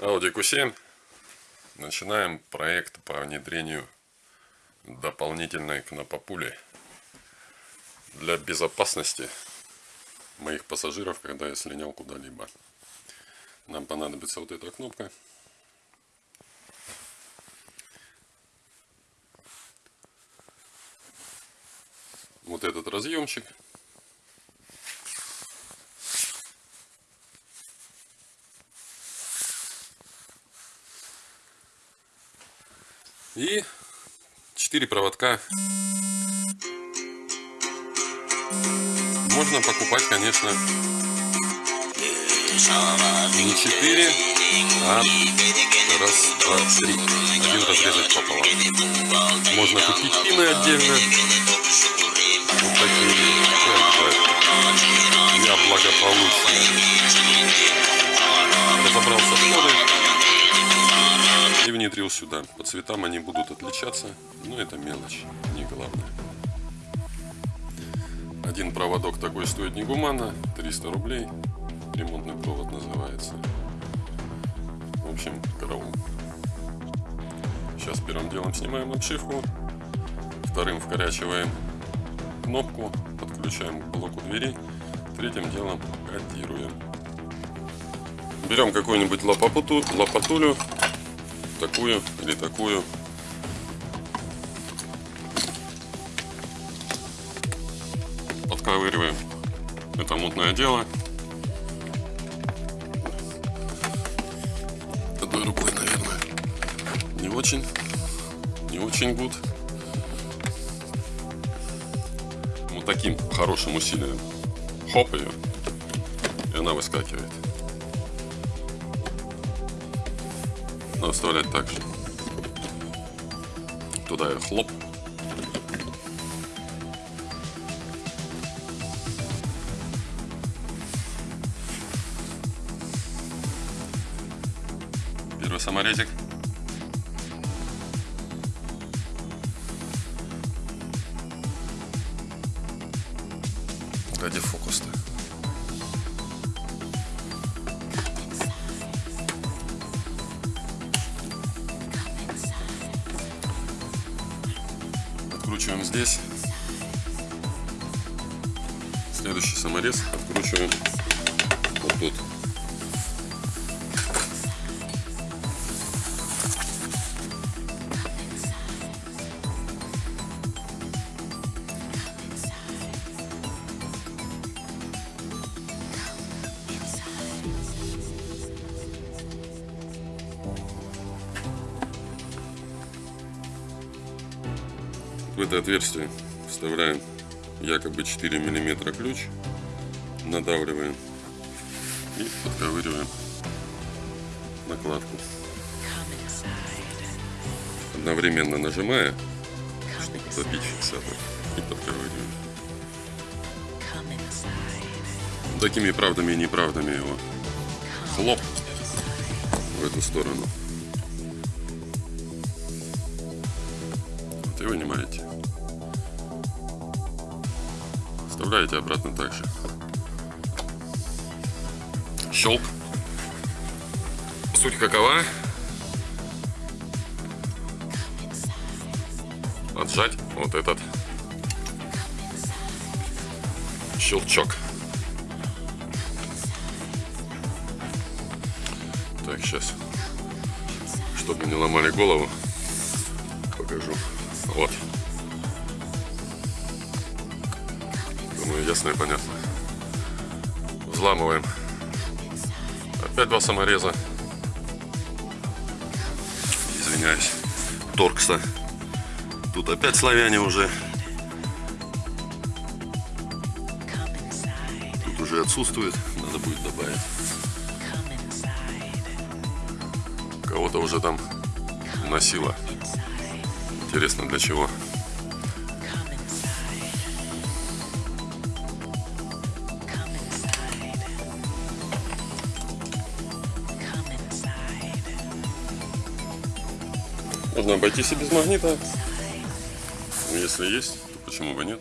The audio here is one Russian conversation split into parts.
Audi Q7. Начинаем проект по внедрению дополнительной кнопопули для безопасности моих пассажиров, когда я слинял куда-либо. Нам понадобится вот эта кнопка. Вот этот разъемчик. И 4 проводка. Можно покупать, конечно, не 4, а раз, два, три. Один разрезать пополам. Можно купить пины отдельно. Вот такие. Я благополучно разобрался с кодой и внедрил сюда. По цветам они будут отличаться, но это мелочь, не главное. Один проводок такой стоит не гуманно, 300 рублей. Ремонтный провод называется. В общем, караул. Сейчас первым делом снимаем обшивку. Вторым вкорячиваем кнопку, подключаем к блоку двери. Третьим делом кодируем. Берем какую-нибудь лопату, лопатулю такую или такую. Подковыриваем это мутное дело. Одной рукой, наверное, не очень, не очень гуд. Вот таким хорошим усилием. Хоп ее, и она выскакивает. Надо вставлять так же. Туда и хлоп. Первый саморезик. Ради фокуса. Здесь. Следующий саморез откручиваем вот тут. Это отверстие вставляем якобы 4 миллиметра ключ, надавливаем и подковыриваем накладку. Одновременно нажимая, чтобы добить фиксатор и подковыриваем. Такими правдами и неправдами его хлоп в эту сторону. Вот и вынимаете. Вставляете обратно также. Щелк. Суть какова? Отжать вот этот щелчок. Так, сейчас, чтобы не ломали голову, покажу. Вот. Ясно и понятно. Взламываем. Опять два самореза. Извиняюсь. Торкса. Тут опять славяне уже. Тут уже отсутствует. Надо будет добавить. Кого-то уже там носило. Интересно для чего. Можно обойтись и без магнита. Ну, если есть, то почему бы нет.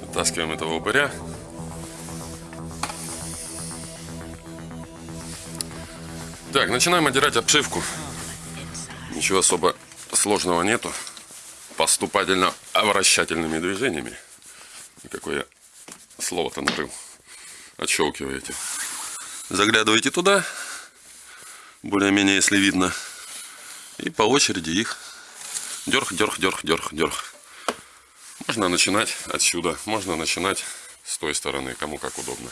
Вытаскиваем этого упыря. Так, начинаем отдирать обшивку. Ничего особо сложного нету. Поступательно-обращательными движениями. Какое слово-то нарыл. Отщелкиваете. Заглядываете туда. Более-менее, если видно. И по очереди их дерг, дерг, дерг, дерг, дерг. Можно начинать отсюда. Можно начинать с той стороны. Кому как удобно.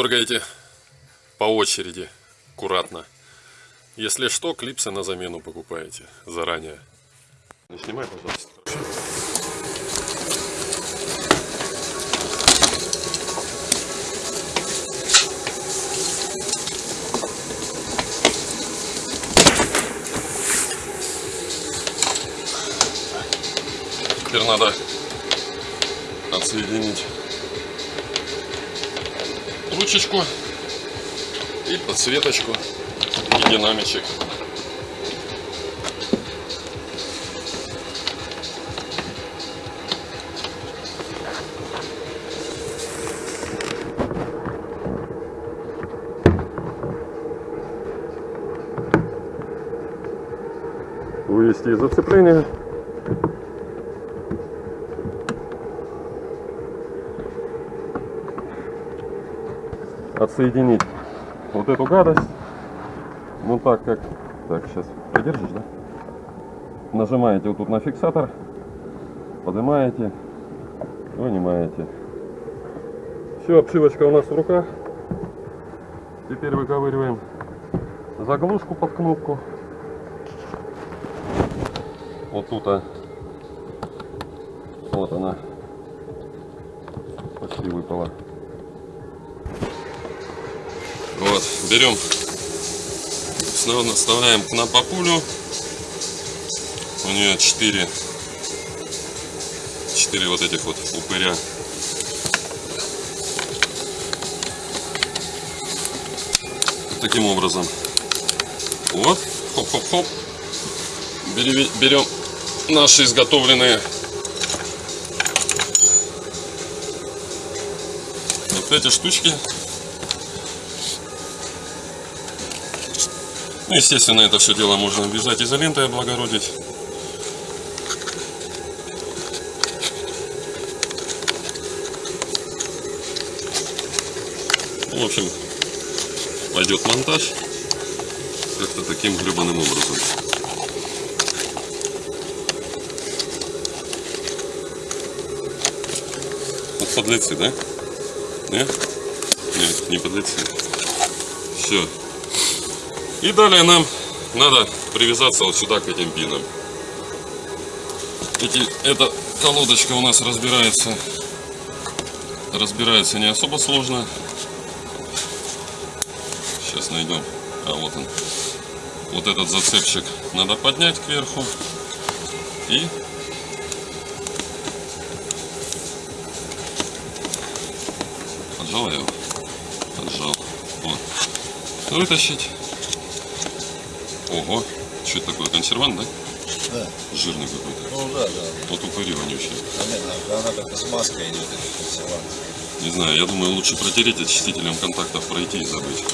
Дергаете по очереди, аккуратно. Если что, клипсы на замену покупаете заранее. Не снимай, пожалуйста. Теперь надо отсоединить ручечку и подсветочку и динамичек. Вывести из зацепления. Отсоединить вот эту гадость. Ну так как... Так, сейчас придержишь, да? Нажимаете вот тут на фиксатор, поднимаете, вынимаете. Все, обшивочка у нас в руках. Теперь выковыриваем заглушку под кнопку. Вот тут, а, вот она, почти выпала. Вот, берем, снова вставляем на популю. У нее 4, 4 вот этих вот упыря. Таким образом. Вот, хоп-хоп-хоп. Берем наши изготовленные вот эти штучки Ну, естественно, это все дело можно обвязать изолентой, облагородить. В общем, пойдет монтаж как-то таким гребаным образом. Вот подлецы, да? Нет? Нет, не подлецы. Все. И далее нам надо привязаться вот сюда к этим пинам. Эти, эта колодочка у нас разбирается, разбирается не особо сложно. Сейчас найдем. А вот он. Вот этот зацепчик надо поднять кверху и поджал его, поджал. Вот. Вытащить. Ого, что это такое, консервант, да? Да. Жирный какой-то. Ну да, да. Вот упыри вонючие. Она, она как-то с маской идет, консервант. Не знаю, я думаю, лучше протереть очистителем контактов пройти и забыть.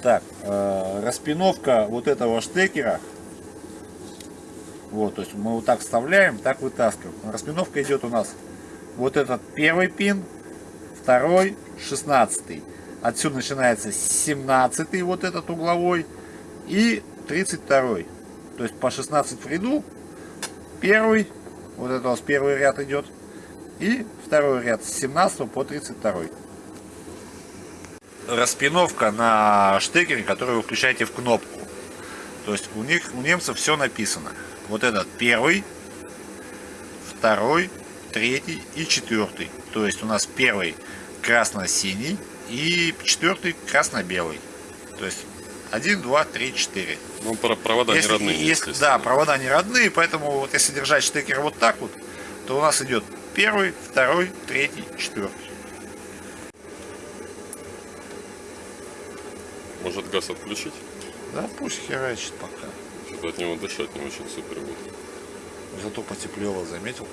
Так, э, распиновка вот этого штекера. Вот, то есть мы вот так вставляем, так вытаскиваем. Распиновка идет у нас вот этот первый пин, второй, шестнадцатый. Отсюда начинается 17 вот этот угловой и 32. То есть по 16 в ряду. Первый, вот это у нас первый ряд идет. И второй ряд с 17 по 32. Распиновка на штекере, который вы включаете в кнопку. То есть у них, у немцев все написано. Вот этот первый, второй, третий и четвертый. То есть у нас первый красно-синий, И четвертый красно-белый. То есть 1, 2, 3, 4. Ну, про- провода Если- не родные, если- да, провода не родные, поэтому вот если держать штекер вот так вот, то у нас идет первый, второй, третий, четвертый. Может газ отключить? Да, пусть херачит пока. Что-то от него дышать не очень супер будет. Зато потеплело, заметил?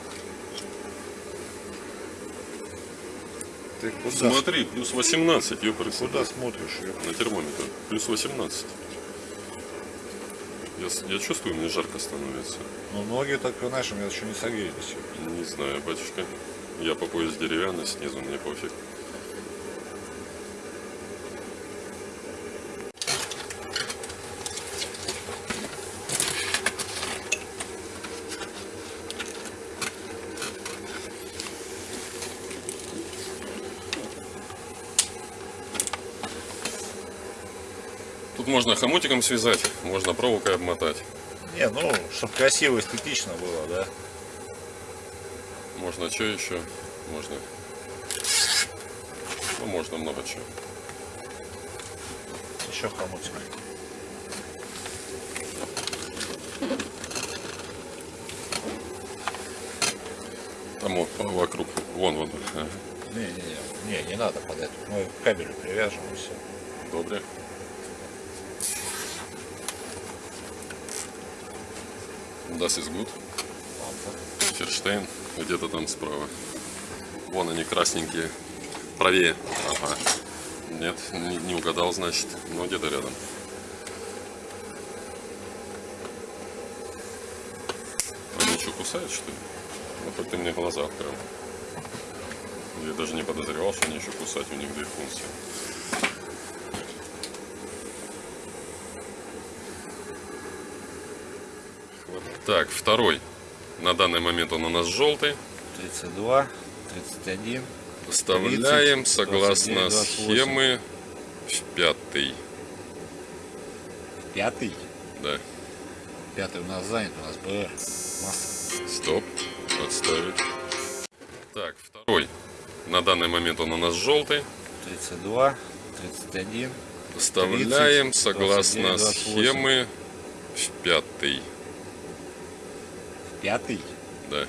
Ты куда, Смотри, плюс 18, ёпрст. куда смотришь? ёп? На термометр. Плюс 18. Я, я чувствую, мне жарко становится. Ну, ноги так, знаешь, у меня еще не согрелись. Не знаю, батюшка. Я по пояс деревянный, снизу мне пофиг. Можно хомутиком связать, можно проволокой обмотать. Не, ну, чтобы красиво, эстетично было, да? Можно что еще? Можно. Ну, можно много чего. Еще хомутик. Там вот вокруг. Вон, вон. Ага. Не, не, не, не, не надо подать. Мы к кабелю привяжем и все. Добре. Das ist gut. Ферштейн где-то там справа. Вон они красненькие. Правее. Ага. Нет, не, не угадал, значит. Но где-то рядом. Они что, кусают, что ли? Ну, хоть ты мне глаза открыл. Я даже не подозревал, что они еще кусать, у них две функции. Так, второй. На данный момент он у нас желтый. 32, 31. Вставляем 30, согласно 29, 28. схемы в пятый. Пятый. Да. Пятый у нас занят, у нас БР. Масса. Стоп. Отставить. Так, второй. На данный момент он у нас желтый. 32, 31. Вставляем 30, согласно 29, 28. схемы в пятый. Пятый. Да.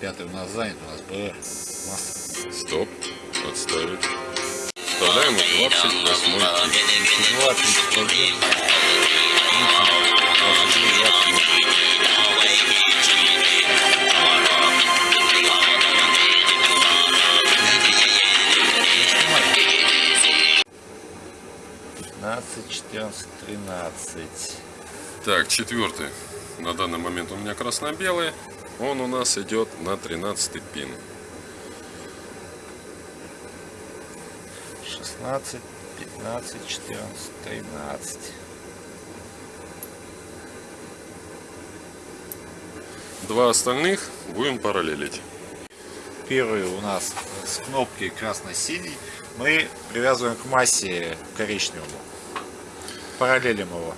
Пятый у нас занят, у нас БР. Стоп. Отставить. Вставляем в 28 пин. 32, 31. 30, 29, 28. Пятнадцать, четырнадцать, тринадцать. Так, четвертый. На данный момент у меня красно-белый. Он у нас идет на 13 пин. 16, 15, 14, 13. Два остальных будем параллелить. Первый у нас с кнопки красно-синий. Мы привязываем к массе коричневому. Параллелим его.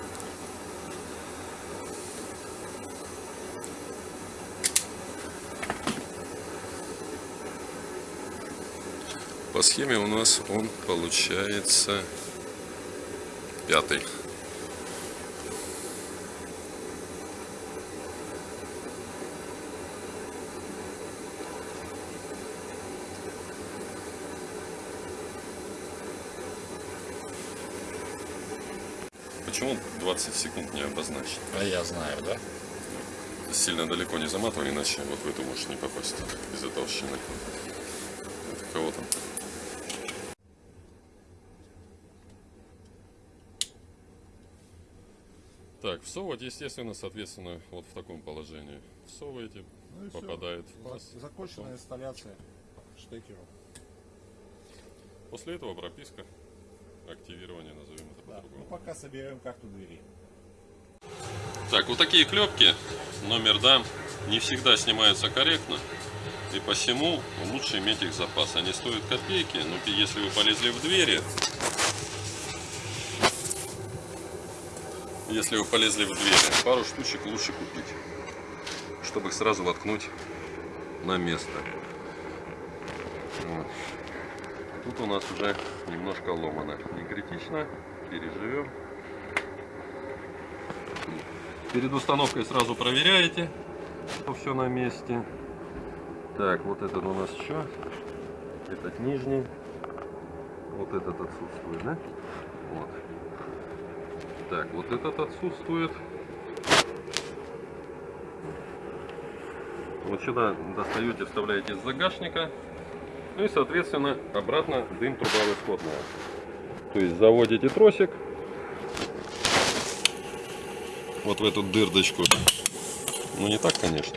По схеме у нас он получается пятый. Почему 20 секунд не обозначить? А я знаю, да? Сильно далеко не заматывай, иначе вот в эту можешь не попасть из-за толщины. Это кого там? Так, всовывать, естественно, соответственно, вот в таком положении. Всовываете, Ну и попадает в паз. Законченная инсталляция штекеров. После этого прописка, активирование, назовем это Да. Ну, по-другому. пока соберем карту двери. Так, вот такие клепки, номер дам, не всегда снимаются корректно. И посему лучше иметь их запас. Они стоят копейки, но если вы полезли в двери, если вы полезли в двери, пару штучек лучше купить, чтобы их сразу воткнуть на место. Вот. Тут у нас уже немножко ломано. Не критично, переживем. Перед установкой сразу проверяете, что все на месте. Так, вот этот у нас что? Этот нижний. Вот этот отсутствует, да? Так, вот этот отсутствует. Вот сюда достаете, вставляете из загашника. Ну и, соответственно, обратно дым труба расходная. То есть заводите тросик вот в эту дырдочку. Ну не так, конечно,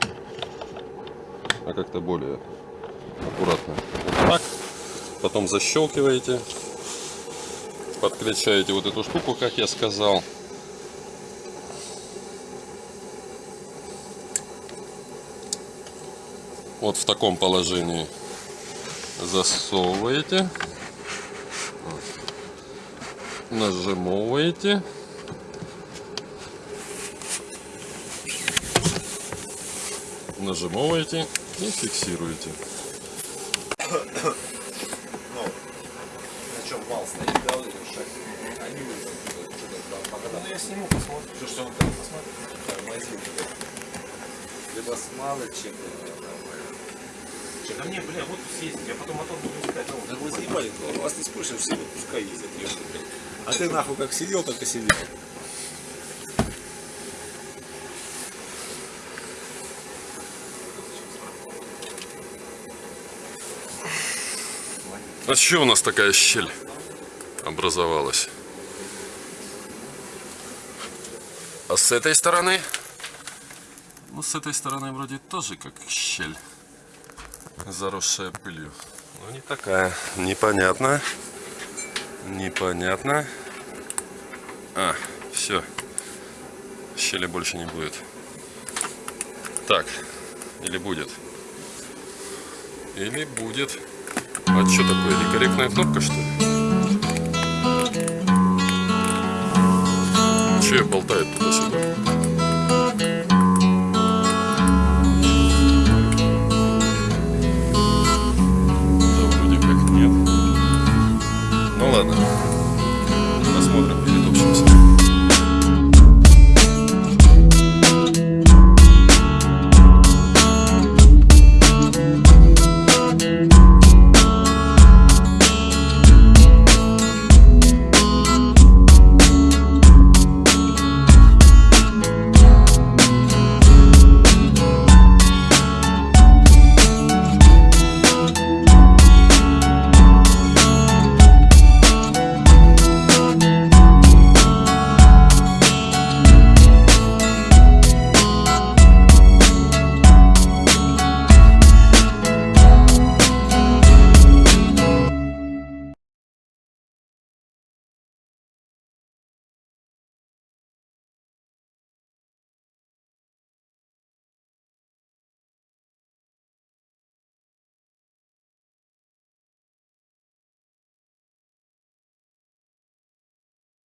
а как-то более аккуратно. Так. Потом защелкиваете, подключаете вот эту штуку, как я сказал. Вот в таком положении засовываете, нажимаете. Нажимаете и фиксируете. Ну, на чем вал стоит, да, вот этот шаг. Они что-то там Ну я сниму, посмотрю. Что, что он там посмотрит? Тормозит. Либо смалы чем-то. Да мне, бля, вот съездить, я потом мотор буду искать. Ну, Да вы заебали, вас не спрашиваем, все пускай ездят. А ты нахуй как сидел, так и сидел. А что у нас такая щель образовалась? А с этой стороны? Ну, с этой стороны вроде тоже как щель, заросшая пылью. Но не такая. Непонятно. Непонятно. А, все. Щели больше не будет. Так, или будет? Или будет? А что такое? Некорректная кнопка, что ли? Я болтает туда-сюда?